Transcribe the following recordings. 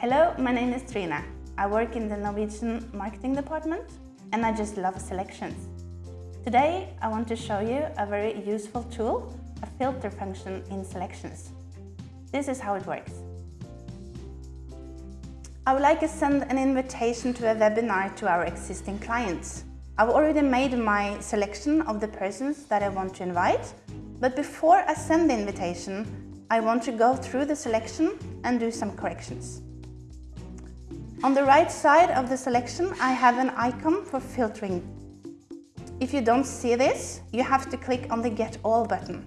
Hello, my name is Trina. I work in the Norwegian marketing department and I just love selections. Today I want to show you a very useful tool, a filter function in selections. This is how it works. I would like to send an invitation to a webinar to our existing clients. I've already made my selection of the persons that I want to invite, but before I send the invitation, I want to go through the selection and do some corrections. On the right side of the selection, I have an icon for filtering. If you don't see this, you have to click on the Get All button.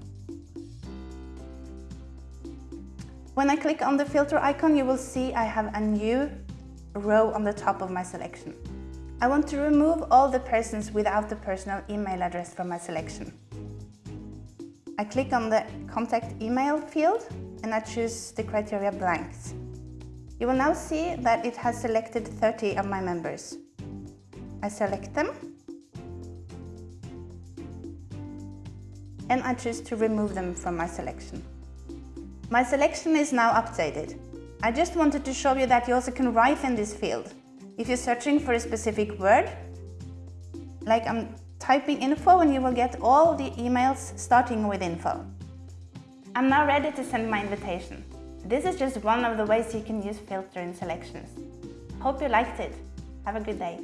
When I click on the filter icon, you will see I have a new row on the top of my selection. I want to remove all the persons without the personal email address from my selection. I click on the contact email field and I choose the criteria blanks. You will now see that it has selected 30 of my members. I select them and I choose to remove them from my selection. My selection is now updated. I just wanted to show you that you also can write in this field. If you're searching for a specific word, like I'm typing info and you will get all the emails starting with info. I'm now ready to send my invitation. This is just one of the ways you can use filter in selections. Hope you liked it. Have a good day.